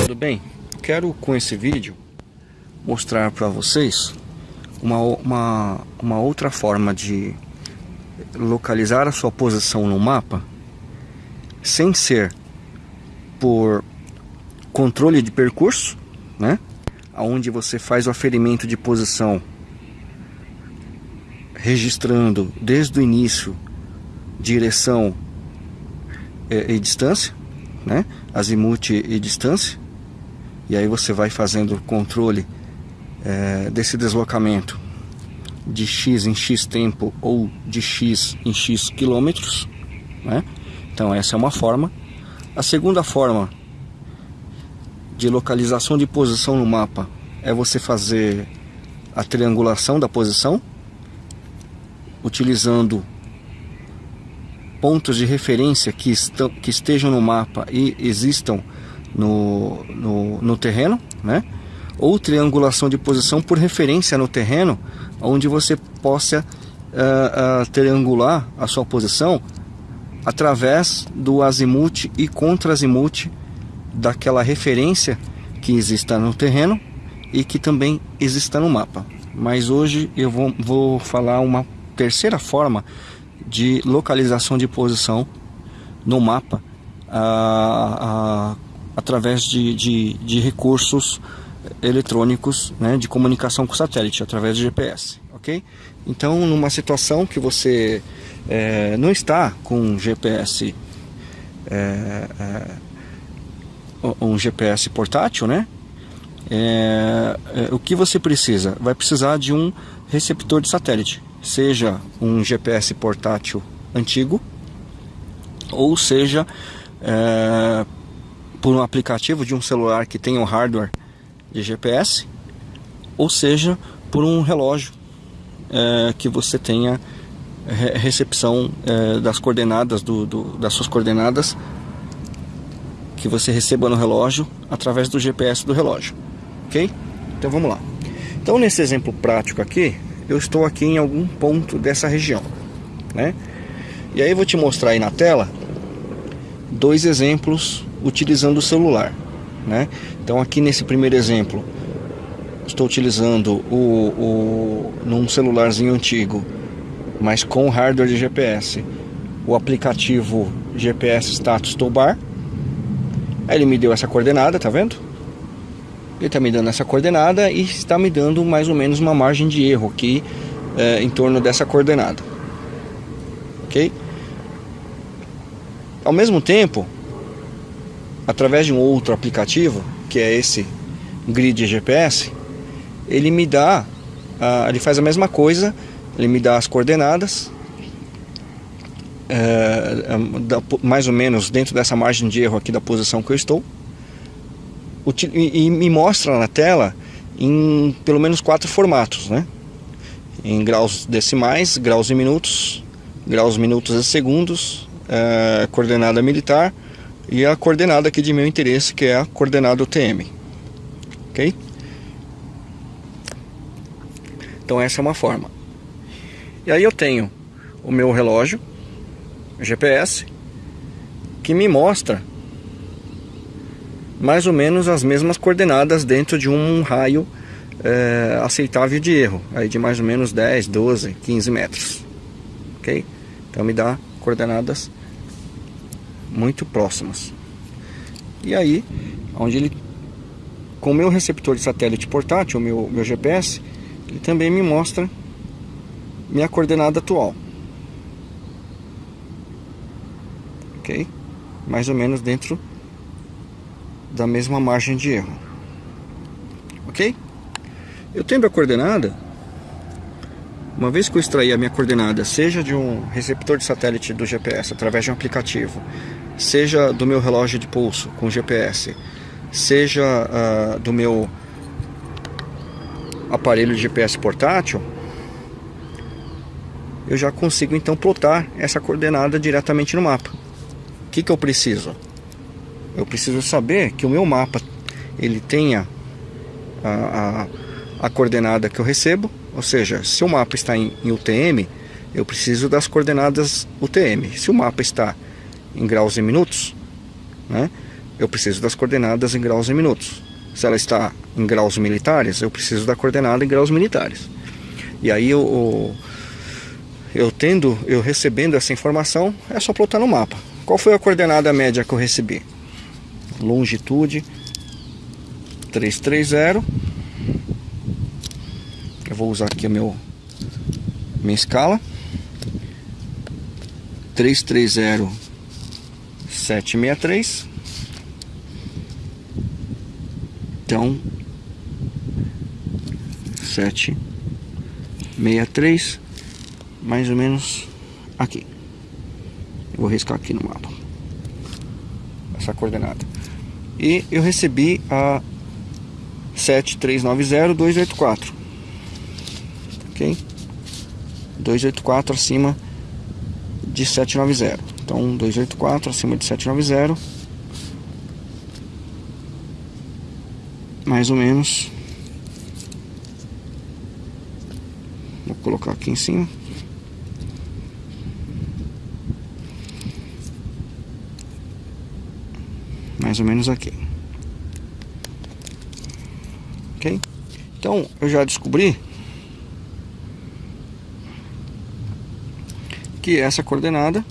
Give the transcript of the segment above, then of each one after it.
Tudo bem? Quero com esse vídeo mostrar para vocês uma, uma, uma outra forma de localizar a sua posição no mapa sem ser por controle de percurso, né? Onde você faz o aferimento de posição registrando desde o início direção e, e distância, né? Azimuth e distância. E aí você vai fazendo o controle é, desse deslocamento de x em x tempo ou de x em x quilômetros, né? Então essa é uma forma. A segunda forma de localização de posição no mapa é você fazer a triangulação da posição utilizando pontos de referência que, estão, que estejam no mapa e existam no, no, no terreno, né? ou triangulação de posição por referência no terreno, onde você possa uh, uh, triangular a sua posição através do azimuth e contra-azimuth daquela referência que exista no terreno e que também exista no mapa. Mas hoje eu vou, vou falar uma terceira forma de localização de posição no mapa através de, de, de, recursos eletrônicos né, de comunicação com satélite, através do GPS, ok? Então, numa situação que você é, não está com um GPS, é, é, um GPS portátil, né? É, é, o que você precisa? Vai precisar de um receptor de satélite seja um GPS portátil antigo, ou seja é, por um aplicativo de um celular que tenha um hardware de GPS, ou seja por um relógio é, que você tenha recepção é, das coordenadas do, do, das suas coordenadas que você receba no relógio através do GPS do relógio, ok? Então vamos lá. Então nesse exemplo prático aqui eu estou aqui em algum ponto dessa região, né? E aí eu vou te mostrar aí na tela dois exemplos utilizando o celular, né? Então aqui nesse primeiro exemplo estou utilizando o, o num celularzinho antigo, mas com hardware de GPS, o aplicativo GPS Status Toolbar. Ele me deu essa coordenada, tá vendo? Ele está me dando essa coordenada e está me dando mais ou menos uma margem de erro aqui é, em torno dessa coordenada. Ok? Ao mesmo tempo, através de um outro aplicativo, que é esse Grid GPS, ele me dá, ele faz a mesma coisa, ele me dá as coordenadas, é, mais ou menos dentro dessa margem de erro aqui da posição que eu estou, e, me mostra na tela em pelo menos quatro formatos, né? Em graus decimais, graus em minutos, graus minutos e segundos, é, coordenada militar e a coordenada aqui de meu interesse, que é a coordenada UTM. Ok? Então essa é uma forma. E aí eu tenho o meu relógio GPS que me mostra mais ou menos as mesmas coordenadas dentro de um raio é, aceitável de erro, aí de mais ou menos 10, 12, 15 metros. Ok? Então me dá coordenadas muito próximas. E aí, onde ele, com o meu receptor de satélite portátil, o meu, meu GPS, ele também me mostra minha coordenada atual. Ok? Mais ou menos dentro da mesma margem de erro. Ok? Eu tendo a coordenada, uma vez que eu extrair a minha coordenada, seja de um receptor de satélite do GPS através de um aplicativo, seja do meu relógio de pulso com GPS, seja uh, do meu aparelho de GPS portátil, eu já consigo então plotar essa coordenada diretamente no mapa. O que, que eu preciso? Eu preciso saber que o meu mapa ele tenha a, a, a coordenada que eu recebo, ou seja, se o mapa está em, em UTM, eu preciso das coordenadas UTM. Se o mapa está em graus e minutos, né, eu preciso das coordenadas em graus e minutos. Se ela está em graus militares, eu preciso da coordenada em graus militares. E aí eu, eu tendo, eu recebendo essa informação, é só plotar no mapa. Qual foi a coordenada média que eu recebi? Longitude 330. Eu vou usar aqui a meu minha escala. 330 763 Então 763 mais ou menos aqui. Eu vou riscar aqui no mapa essa coordenada. E eu recebi a 7390284. OK? 284 acima de 790. Então 284 acima de 790. Mais ou menos. Vou colocar aqui em cima. Mais ou menos aqui. Ok? Então eu já descobri que essa coordenada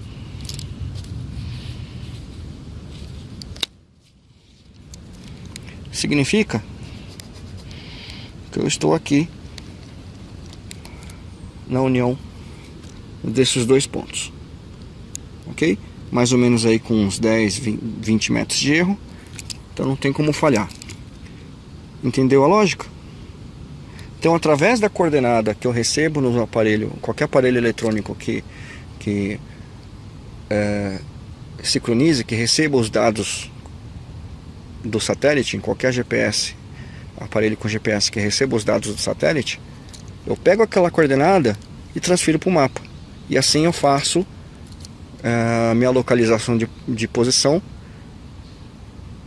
significa que eu estou aqui na união desses dois pontos ok? Mais ou menos aí com uns 10, 20 metros de erro então não tem como falhar entendeu a lógica? então através da coordenada que eu recebo no aparelho qualquer aparelho eletrônico que que é, sincronize, que receba os dados do satélite, em qualquer GPS, aparelho com GPS que receba os dados do satélite, eu pego aquela coordenada e transfiro para o mapa. E assim eu faço a minha localização de, de posição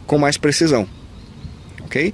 com mais precisão. Ok?